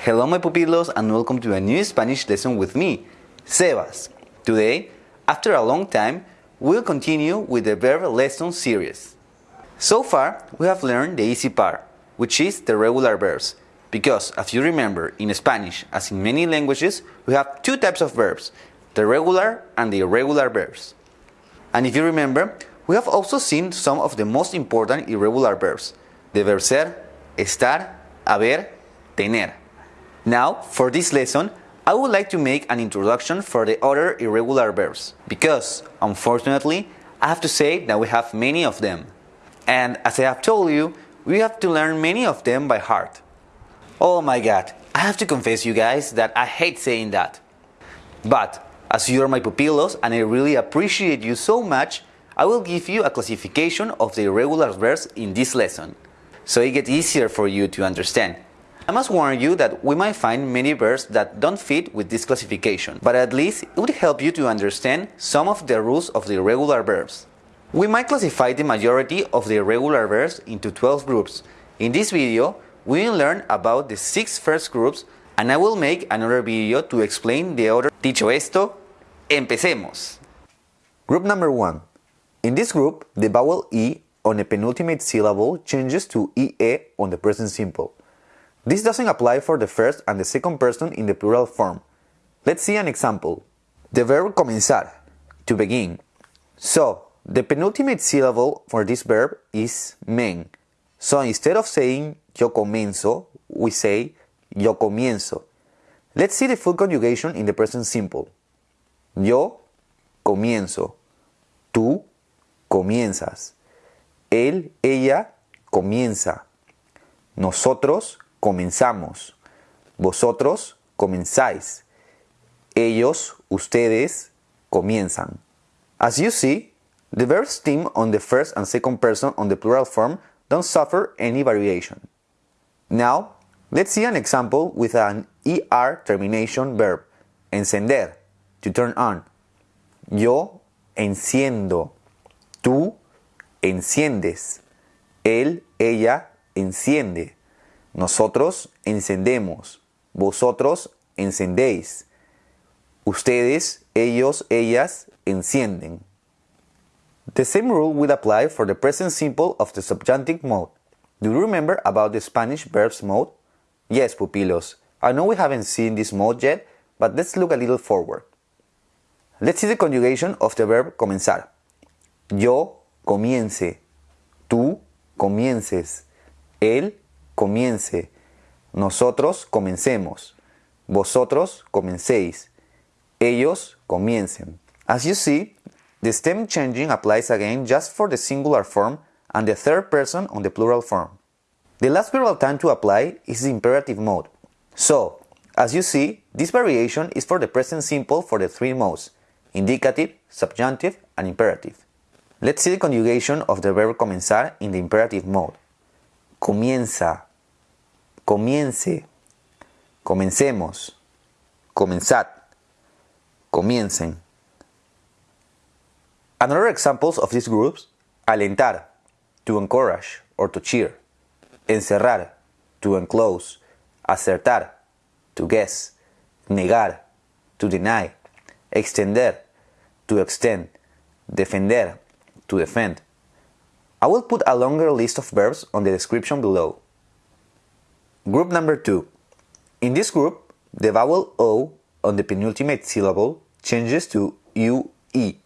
Hello my pupilos and welcome to a new Spanish lesson with me, Sebas. Today, after a long time, we'll continue with the verb lesson series. So far, we have learned the easy part, which is the regular verbs. Because, as you remember, in Spanish, as in many languages, we have two types of verbs, the regular and the irregular verbs. And if you remember, we have also seen some of the most important irregular verbs, the verb ser, estar, haber, tener. Now, for this lesson, I would like to make an introduction for the other irregular verbs, because, unfortunately, I have to say that we have many of them. And as I have told you, we have to learn many of them by heart. Oh my god, I have to confess you guys that I hate saying that. But, as you are my pupilos and I really appreciate you so much, I will give you a classification of the irregular verbs in this lesson, so it gets easier for you to understand. I must warn you that we might find many verbs that don't fit with this classification, but at least it would help you to understand some of the rules of the irregular verbs. We might classify the majority of the irregular verbs into 12 groups. In this video, we will learn about the 6 first groups and I will make another video to explain the other. Dicho esto, empecemos! Group number 1. In this group, the vowel E on the penultimate syllable changes to IE on the present simple. This doesn't apply for the first and the second person in the plural form. Let's see an example. The verb comenzar, to begin. So, the penultimate syllable for this verb is men. So instead of saying yo comenzo, we say yo comienzo. Let's see the full conjugation in the present simple. Yo comienzo. Tú comienzas. Él, ella comienza. Nosotros comenzamos. Vosotros comenzáis. Ellos, ustedes, comienzan. As you see, the verb stem on the first and second person on the plural form don't suffer any variation. Now, let's see an example with an ER termination verb, encender, to turn on. Yo enciendo. Tú enciendes. Él, ella enciende. Nosotros encendemos. Vosotros encendéis. Ustedes, ellos, ellas encienden. The same rule will apply for the present simple of the subjunctive mode. Do you remember about the Spanish verbs mode? Yes, pupilos. I know we haven't seen this mode yet, but let's look a little forward. Let's see the conjugation of the verb comenzar. Yo comience. Tú comiences. Él comience. Nosotros comencemos. Vosotros comencéis. Ellos comiencen. As you see, the stem changing applies again just for the singular form and the third person on the plural form. The last verbal time to apply is the imperative mode. So, as you see, this variation is for the present simple for the three modes, indicative, subjunctive, and imperative. Let's see the conjugation of the verb comenzar in the imperative mode. Comienza, comience, comencemos, comenzad, comiencen. Another examples of these groups, alentar, to encourage or to cheer, encerrar, to enclose, acertar, to guess, negar, to deny, extender, to extend, defender, to defend. I will put a longer list of verbs on the description below. Group number 2. In this group, the vowel O on the penultimate syllable changes to UE.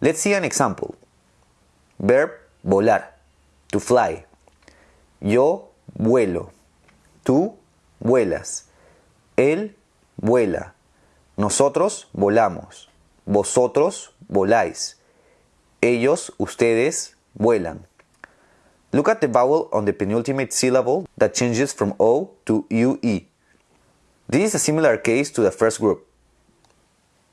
Let's see an example. Verb volar, to fly. Yo vuelo. Tú vuelas. Él vuela. Nosotros volamos. Vosotros voláis. Ellos, ustedes, vuelan. Look at the vowel on the penultimate syllable that changes from O to UE. This is a similar case to the first group.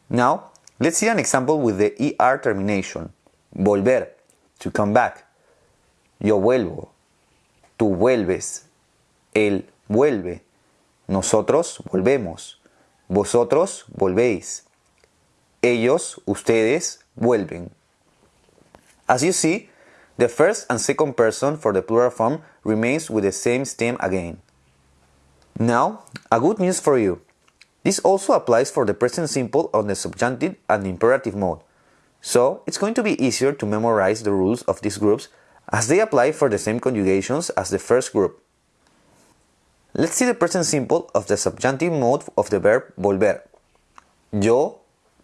Now, let's see an example with the ER termination. Volver, to come back. Yo vuelvo. Tú vuelves. Él vuelve. Nosotros volvemos. Vosotros volvéis. Ellos, ustedes, vuelven. As you see, the first and second person for the plural form remains with the same stem again. Now, a good news for you. This also applies for the present simple on the subjunctive and imperative mode. So, it's going to be easier to memorize the rules of these groups as they apply for the same conjugations as the first group. Let's see the present simple of the subjunctive mode of the verb volver. Yo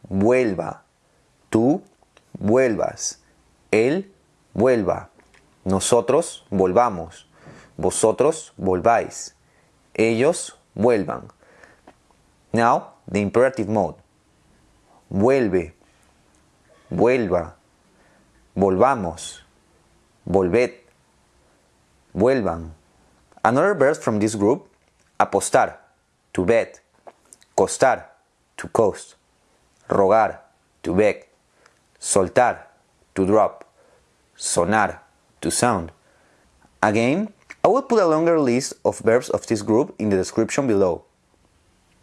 vuelva, tú vuelvas, él vuelva, nosotros volvamos, vosotros volváis, ellos vuelvan. Now, the imperative mode. Vuelve, vuelva, volvamos, volved, vuelvan. Another verb from this group, apostar, to bet, costar, to cost, rogar, to beg, soltar, to drop, sonar, to sound. Again, I will put a longer list of verbs of this group in the description below.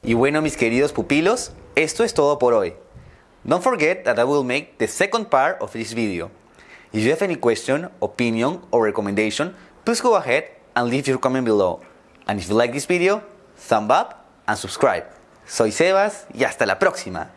Y bueno, mis queridos pupilos, esto es todo por hoy. Don't forget that I will make the second part of this video. If you have any question, opinion, or recommendation, please go ahead and leave your comment below. And if you like this video, thumb up and subscribe. Soy Sebas y hasta la próxima.